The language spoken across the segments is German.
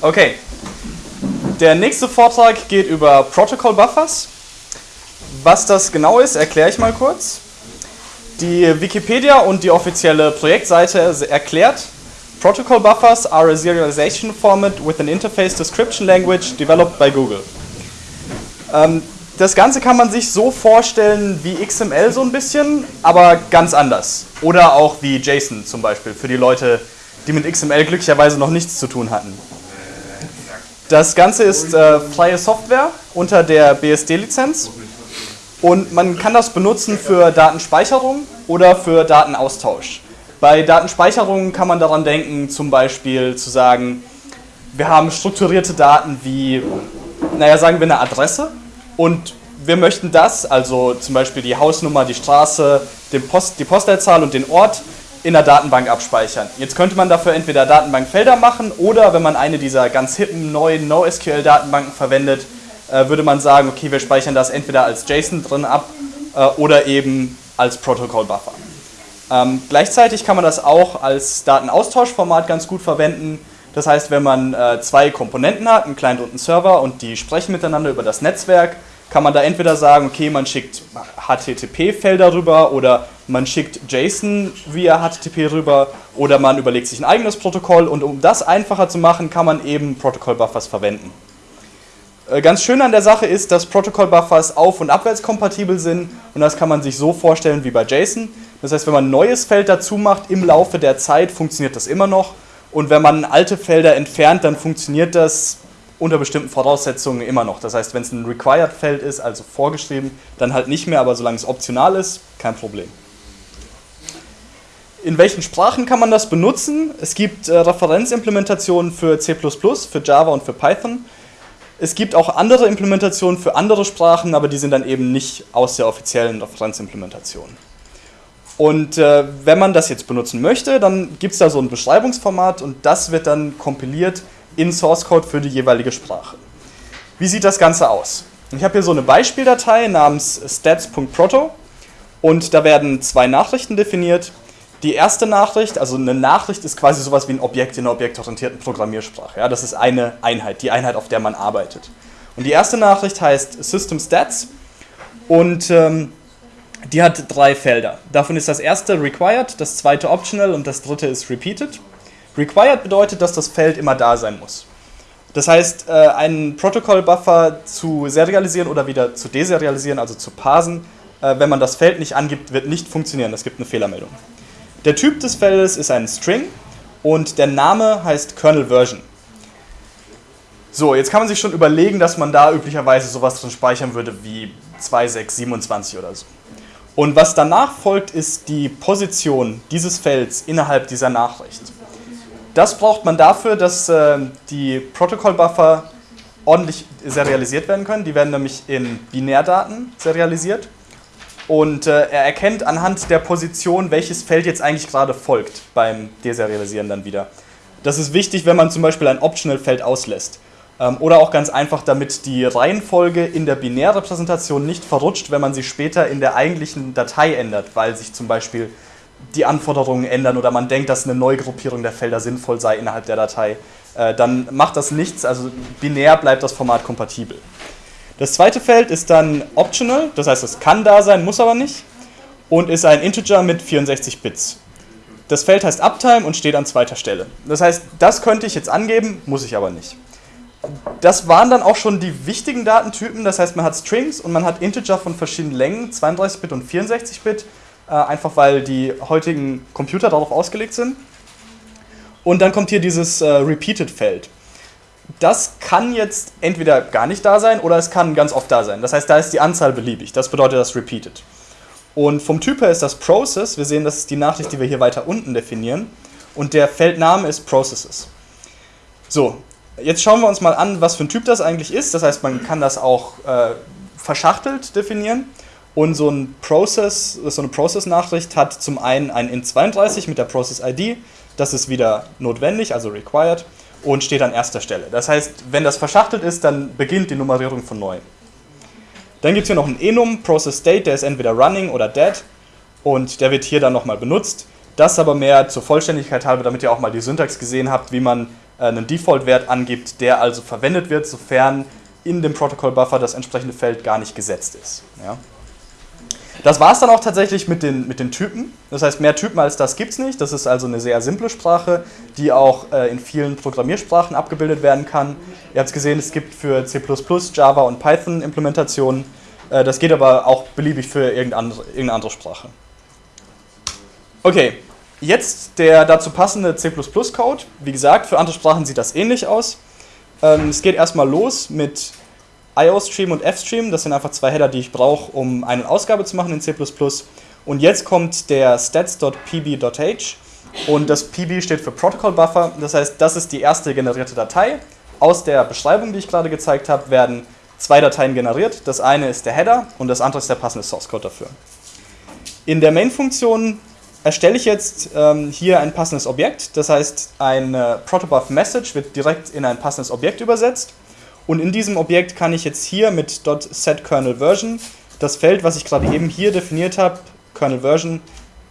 Okay. Der nächste Vortrag geht über Protocol Buffers. Was das genau ist, erkläre ich mal kurz. Die Wikipedia und die offizielle Projektseite erklärt, Protocol Buffers are a serialization format with an interface description language developed by Google. Ähm, das Ganze kann man sich so vorstellen wie XML so ein bisschen, aber ganz anders. Oder auch wie JSON zum Beispiel, für die Leute, die mit XML glücklicherweise noch nichts zu tun hatten. Das Ganze ist äh, freie Software unter der BSD-Lizenz und man kann das benutzen für Datenspeicherung oder für Datenaustausch. Bei Datenspeicherung kann man daran denken, zum Beispiel zu sagen, wir haben strukturierte Daten wie, naja, sagen wir eine Adresse und wir möchten das, also zum Beispiel die Hausnummer, die Straße, Post, die Postleitzahl und den Ort in der Datenbank abspeichern. Jetzt könnte man dafür entweder Datenbankfelder machen oder wenn man eine dieser ganz hippen neuen NoSQL-Datenbanken verwendet, äh, würde man sagen, okay, wir speichern das entweder als JSON drin ab äh, oder eben als Protocol-Buffer. Ähm, gleichzeitig kann man das auch als Datenaustauschformat ganz gut verwenden. Das heißt, wenn man äh, zwei Komponenten hat, einen Client und einen Server und die sprechen miteinander über das Netzwerk, kann man da entweder sagen, okay, man schickt HTTP-Felder rüber oder man schickt JSON via HTTP rüber oder man überlegt sich ein eigenes Protokoll und um das einfacher zu machen, kann man eben Protocol-Buffers verwenden. Äh, ganz schön an der Sache ist, dass Protocol-Buffers auf- und abwärtskompatibel sind und das kann man sich so vorstellen wie bei JSON. Das heißt, wenn man ein neues Feld dazu macht, im Laufe der Zeit funktioniert das immer noch und wenn man alte Felder entfernt, dann funktioniert das unter bestimmten Voraussetzungen immer noch. Das heißt, wenn es ein Required-Feld ist, also vorgeschrieben, dann halt nicht mehr, aber solange es optional ist, kein Problem. In welchen Sprachen kann man das benutzen? Es gibt äh, Referenzimplementationen für C++, für Java und für Python. Es gibt auch andere Implementationen für andere Sprachen, aber die sind dann eben nicht aus der offiziellen Referenzimplementation. Und äh, wenn man das jetzt benutzen möchte, dann gibt es da so ein Beschreibungsformat und das wird dann kompiliert in Source Code für die jeweilige Sprache. Wie sieht das Ganze aus? Ich habe hier so eine Beispieldatei namens stats.proto und da werden zwei Nachrichten definiert. Die erste Nachricht, also eine Nachricht ist quasi sowas wie ein Objekt in einer objektorientierten Programmiersprache. Ja, das ist eine Einheit, die Einheit, auf der man arbeitet. Und die erste Nachricht heißt System Stats und ähm, die hat drei Felder. Davon ist das erste Required, das zweite Optional und das dritte ist Repeated. Required bedeutet, dass das Feld immer da sein muss. Das heißt, äh, einen Protocol-Buffer zu serialisieren oder wieder zu deserialisieren, also zu parsen, äh, wenn man das Feld nicht angibt, wird nicht funktionieren. Das gibt eine Fehlermeldung. Der Typ des Feldes ist ein String und der Name heißt Kernel Version. So, jetzt kann man sich schon überlegen, dass man da üblicherweise sowas drin speichern würde wie 2627 oder so. Und was danach folgt, ist die Position dieses Felds innerhalb dieser Nachricht. Das braucht man dafür, dass äh, die Protocol-Buffer ordentlich serialisiert werden können. Die werden nämlich in Binärdaten serialisiert. Und äh, er erkennt anhand der Position, welches Feld jetzt eigentlich gerade folgt beim Deserialisieren dann wieder. Das ist wichtig, wenn man zum Beispiel ein Optional-Feld auslässt. Ähm, oder auch ganz einfach, damit die Reihenfolge in der Binärrepräsentation nicht verrutscht, wenn man sie später in der eigentlichen Datei ändert, weil sich zum Beispiel die Anforderungen ändern oder man denkt, dass eine Neugruppierung der Felder sinnvoll sei innerhalb der Datei, äh, dann macht das nichts, also binär bleibt das Format kompatibel. Das zweite Feld ist dann optional, das heißt, es kann da sein, muss aber nicht und ist ein Integer mit 64 Bits. Das Feld heißt Uptime und steht an zweiter Stelle. Das heißt, das könnte ich jetzt angeben, muss ich aber nicht. Das waren dann auch schon die wichtigen Datentypen, das heißt, man hat Strings und man hat Integer von verschiedenen Längen, 32-Bit und 64-Bit äh, einfach weil die heutigen Computer darauf ausgelegt sind. Und dann kommt hier dieses äh, Repeated-Feld. Das kann jetzt entweder gar nicht da sein oder es kann ganz oft da sein. Das heißt, da ist die Anzahl beliebig. Das bedeutet das Repeated. Und vom Typ her ist das Process. Wir sehen, das ist die Nachricht, die wir hier weiter unten definieren. Und der Feldname ist Processes. So, jetzt schauen wir uns mal an, was für ein Typ das eigentlich ist. Das heißt, man kann das auch äh, verschachtelt definieren. Und so, ein Process, so eine Process-Nachricht hat zum einen ein int32 mit der Process-ID, das ist wieder notwendig, also required, und steht an erster Stelle. Das heißt, wenn das verschachtelt ist, dann beginnt die Nummerierung von neu. Dann gibt es hier noch einen enum, Process State, der ist entweder running oder dead und der wird hier dann nochmal benutzt. Das aber mehr zur Vollständigkeit halber, damit ihr auch mal die Syntax gesehen habt, wie man äh, einen Default-Wert angibt, der also verwendet wird, sofern in dem Protocol-Buffer das entsprechende Feld gar nicht gesetzt ist. Ja. Das war es dann auch tatsächlich mit den, mit den Typen. Das heißt, mehr Typen als das gibt es nicht. Das ist also eine sehr simple Sprache, die auch äh, in vielen Programmiersprachen abgebildet werden kann. Ihr habt es gesehen, es gibt für C++, Java und Python Implementationen. Äh, das geht aber auch beliebig für irgendeine, andere Sprache. Okay, jetzt der dazu passende C++-Code. Wie gesagt, für andere Sprachen sieht das ähnlich aus. Ähm, es geht erstmal los mit IO-Stream und F-Stream. Das sind einfach zwei Header, die ich brauche, um eine Ausgabe zu machen in C++. Und jetzt kommt der stats.pb.h und das PB steht für Protocol Buffer. Das heißt, das ist die erste generierte Datei. Aus der Beschreibung, die ich gerade gezeigt habe, werden zwei Dateien generiert. Das eine ist der Header und das andere ist der passende Source Code dafür. In der Main-Funktion erstelle ich jetzt ähm, hier ein passendes Objekt. Das heißt, ein äh, Protobuf Message wird direkt in ein passendes Objekt übersetzt. Und in diesem Objekt kann ich jetzt hier mit .setKernelVersion das Feld, was ich gerade eben hier definiert habe, KernelVersion,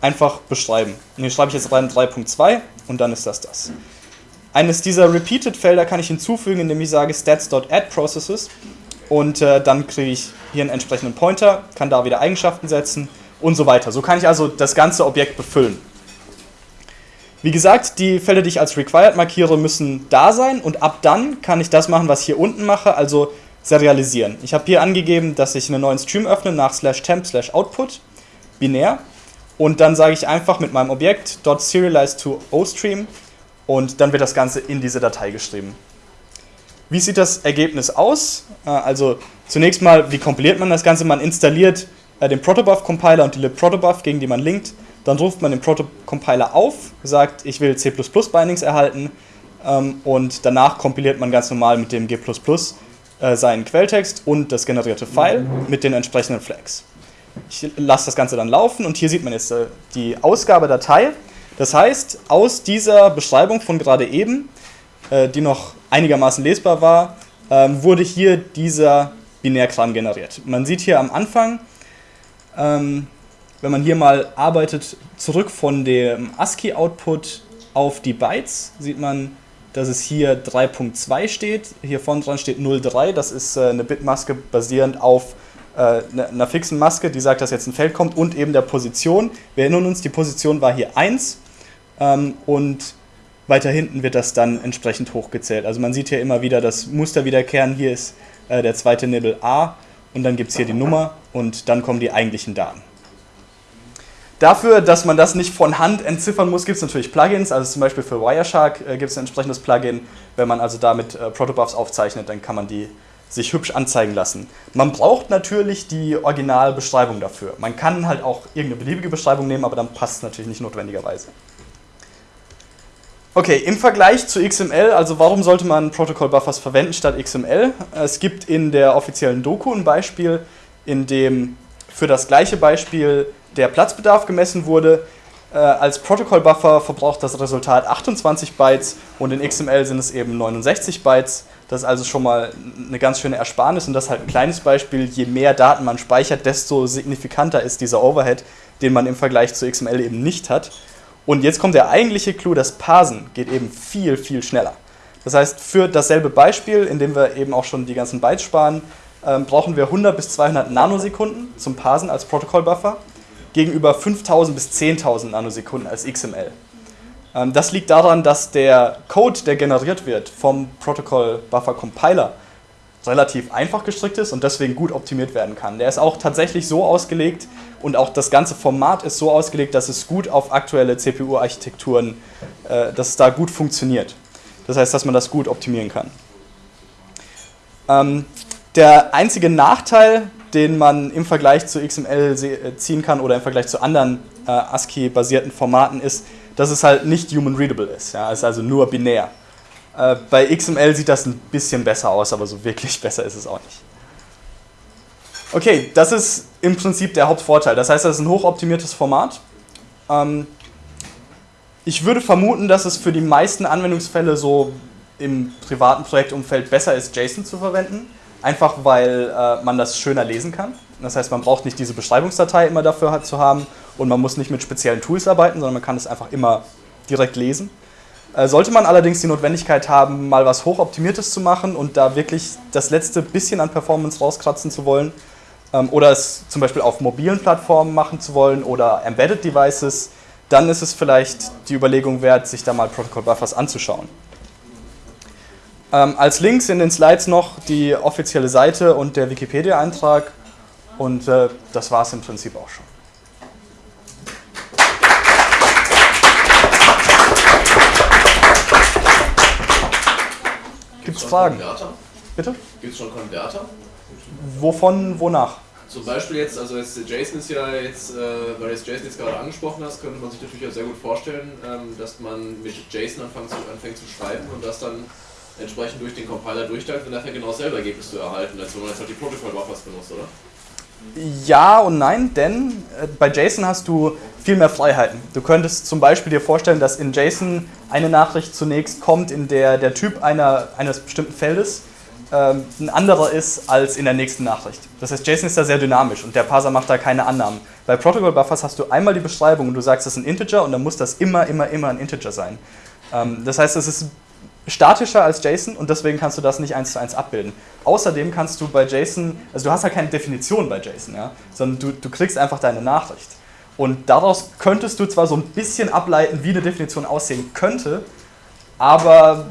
einfach beschreiben. Und hier schreibe ich jetzt rein 3.2 und dann ist das das. Eines dieser Repeated-Felder kann ich hinzufügen, indem ich sage stats.addProcesses und äh, dann kriege ich hier einen entsprechenden Pointer, kann da wieder Eigenschaften setzen und so weiter. So kann ich also das ganze Objekt befüllen. Wie gesagt, die Felder, die ich als required markiere, müssen da sein und ab dann kann ich das machen, was ich hier unten mache, also serialisieren. Ich habe hier angegeben, dass ich einen neuen Stream öffne nach slash temp slash output, binär und dann sage ich einfach mit meinem Objekt .serialize to ostream und dann wird das Ganze in diese Datei geschrieben. Wie sieht das Ergebnis aus? Äh, also zunächst mal, wie kompiliert man das Ganze? Man installiert äh, den Protobuf-Compiler und die libprotobuf, gegen die man linkt. Dann ruft man den Protocompiler auf, sagt, ich will C++-Bindings erhalten ähm, und danach kompiliert man ganz normal mit dem G++ äh, seinen Quelltext und das generierte File mit den entsprechenden Flags. Ich lasse das Ganze dann laufen und hier sieht man jetzt äh, die Ausgabedatei. Das heißt, aus dieser Beschreibung von gerade eben, äh, die noch einigermaßen lesbar war, ähm, wurde hier dieser Binärkram generiert. Man sieht hier am Anfang, ähm, wenn man hier mal arbeitet, zurück von dem ASCII-Output auf die Bytes, sieht man, dass es hier 3.2 steht. Hier vorne dran steht 0.3, das ist äh, eine Bitmaske basierend auf äh, ne, einer fixen Maske, die sagt, dass jetzt ein Feld kommt und eben der Position. Wir erinnern uns, die Position war hier 1 ähm, und weiter hinten wird das dann entsprechend hochgezählt. Also man sieht hier immer wieder das Muster wiederkehren. Hier ist äh, der zweite Nibble A und dann gibt es hier die Nummer und dann kommen die eigentlichen Daten. Dafür, dass man das nicht von Hand entziffern muss, gibt es natürlich Plugins. Also zum Beispiel für Wireshark äh, gibt es ein entsprechendes Plugin. Wenn man also damit äh, Protobuffs aufzeichnet, dann kann man die sich hübsch anzeigen lassen. Man braucht natürlich die Originalbeschreibung dafür. Man kann halt auch irgendeine beliebige Beschreibung nehmen, aber dann passt es natürlich nicht notwendigerweise. Okay, im Vergleich zu XML, also warum sollte man Protocol Buffers verwenden statt XML? Es gibt in der offiziellen Doku ein Beispiel, in dem für das gleiche Beispiel der Platzbedarf gemessen wurde. Äh, als Protocol Buffer verbraucht das Resultat 28 Bytes und in XML sind es eben 69 Bytes. Das ist also schon mal eine ganz schöne Ersparnis und das ist halt ein kleines Beispiel. Je mehr Daten man speichert, desto signifikanter ist dieser Overhead, den man im Vergleich zu XML eben nicht hat. Und jetzt kommt der eigentliche Clou, das Parsen geht eben viel, viel schneller. Das heißt, für dasselbe Beispiel, in dem wir eben auch schon die ganzen Bytes sparen, ähm, brauchen wir 100 bis 200 Nanosekunden zum Parsen als Protokollbuffer gegenüber 5000 bis 10.000 Nanosekunden als XML. Ähm, das liegt daran, dass der Code, der generiert wird vom Protocol Buffer Compiler, relativ einfach gestrickt ist und deswegen gut optimiert werden kann. Der ist auch tatsächlich so ausgelegt und auch das ganze Format ist so ausgelegt, dass es gut auf aktuelle CPU-Architekturen, äh, dass es da gut funktioniert. Das heißt, dass man das gut optimieren kann. Ähm, der einzige Nachteil, den man im Vergleich zu XML äh, ziehen kann oder im Vergleich zu anderen äh, ASCII-basierten Formaten ist, dass es halt nicht human readable ist. Ja? Es ist also nur binär. Äh, bei XML sieht das ein bisschen besser aus, aber so wirklich besser ist es auch nicht. Okay, das ist im Prinzip der Hauptvorteil. Das heißt, das ist ein hochoptimiertes Format. Ähm, ich würde vermuten, dass es für die meisten Anwendungsfälle so im privaten Projektumfeld besser ist, JSON zu verwenden. Einfach weil äh, man das schöner lesen kann. Das heißt, man braucht nicht diese Beschreibungsdatei immer dafür zu haben und man muss nicht mit speziellen Tools arbeiten, sondern man kann es einfach immer direkt lesen. Äh, sollte man allerdings die Notwendigkeit haben, mal was hochoptimiertes zu machen und da wirklich das letzte bisschen an Performance rauskratzen zu wollen ähm, oder es zum Beispiel auf mobilen Plattformen machen zu wollen oder Embedded Devices, dann ist es vielleicht die Überlegung wert, sich da mal Protocol Buffers anzuschauen. Ähm, als Links in den Slides noch die offizielle Seite und der Wikipedia-Eintrag und äh, das war es im Prinzip auch schon. Gibt es Fragen? Konverter? Bitte? Gibt es schon Konverter? Wovon, wonach? Zum Beispiel jetzt, also jetzt Jason ist ja jetzt, äh, weil jetzt Jason jetzt gerade angesprochen hast, könnte man sich natürlich auch sehr gut vorstellen, ähm, dass man mit Jason anfängt zu, anfängt zu schreiben und das dann entsprechend durch den Compiler durchteilt und nachher genau dasselbe Ergebnis zu erhalten, als wenn man jetzt halt die Protocol-Buffers benutzt, oder? Ja und nein, denn äh, bei JSON hast du viel mehr Freiheiten. Du könntest zum Beispiel dir vorstellen, dass in JSON eine Nachricht zunächst kommt, in der der Typ einer, eines bestimmten Feldes ähm, ein anderer ist als in der nächsten Nachricht. Das heißt, JSON ist da sehr dynamisch und der Parser macht da keine Annahmen. Bei Protocol Buffers hast du einmal die Beschreibung und du sagst, das ist ein Integer und dann muss das immer, immer, immer ein Integer sein. Ähm, das heißt, es ist statischer als JSON und deswegen kannst du das nicht eins zu eins abbilden. Außerdem kannst du bei JSON, also du hast halt keine Definition bei JSON, ja, sondern du, du kriegst einfach deine Nachricht. Und daraus könntest du zwar so ein bisschen ableiten, wie eine Definition aussehen könnte, aber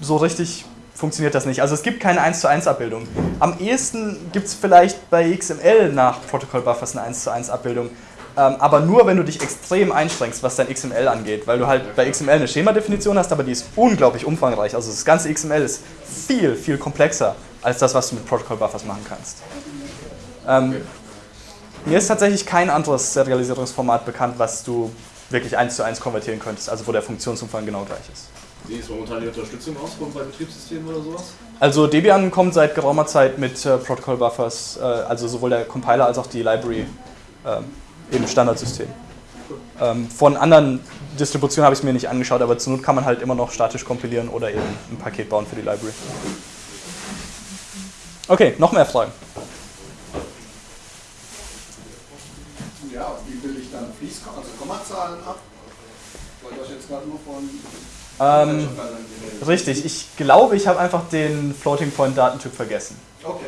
so richtig funktioniert das nicht. Also es gibt keine 1 zu 1 Abbildung. Am ehesten gibt es vielleicht bei XML nach Protocol Buffers eine 1 zu 1 Abbildung. Ähm, aber nur, wenn du dich extrem einschränkst, was dein XML angeht, weil du halt bei XML eine Schemadefinition hast, aber die ist unglaublich umfangreich. Also das ganze XML ist viel, viel komplexer als das, was du mit Protocol Buffers machen kannst. Ähm, mir ist tatsächlich kein anderes Serialisierungsformat bekannt, was du wirklich eins zu eins konvertieren könntest, also wo der Funktionsumfang genau gleich ist. Wie ist momentan die Unterstützung aus bei Betriebssystemen oder sowas? Also Debian kommt seit geraumer Zeit mit äh, Protocol Buffers, äh, also sowohl der Compiler als auch die Library äh, im Standardsystem. Ähm, von anderen Distributionen habe ich es mir nicht angeschaut, aber zur Not kann man halt immer noch statisch kompilieren oder eben ein Paket bauen für die Library. Okay, noch mehr Fragen? Ja, wie bilde ich dann Fließkomma, also Kommazahlen ab? Weil das jetzt gerade nur von Ähm, richtig, ich glaube, ich habe einfach den Floating Point Datentyp vergessen. Okay,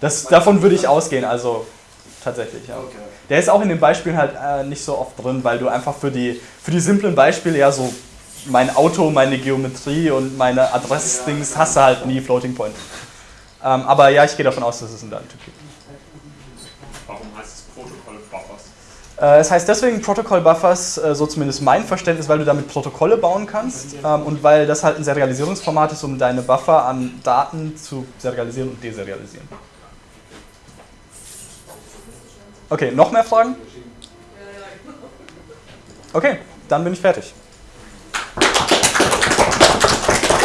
Das, davon würde ich ausgehen, also tatsächlich, ja. okay. Der ist auch in den Beispielen halt äh, nicht so oft drin, weil du einfach für die, für die simplen Beispiele ja so mein Auto, meine Geometrie und meine Adressdings hast du halt nie Floating Point. Ähm, aber ja, ich gehe davon aus, dass es einen Datentyp gibt. Warum heißt es Protokoll Buffers? Äh, es heißt deswegen Protocol Buffers, äh, so zumindest mein Verständnis, weil du damit Protokolle bauen kannst ähm, und weil das halt ein Serialisierungsformat ist, um deine Buffer an Daten zu serialisieren und deserialisieren. Okay, noch mehr Fragen? Okay, dann bin ich fertig.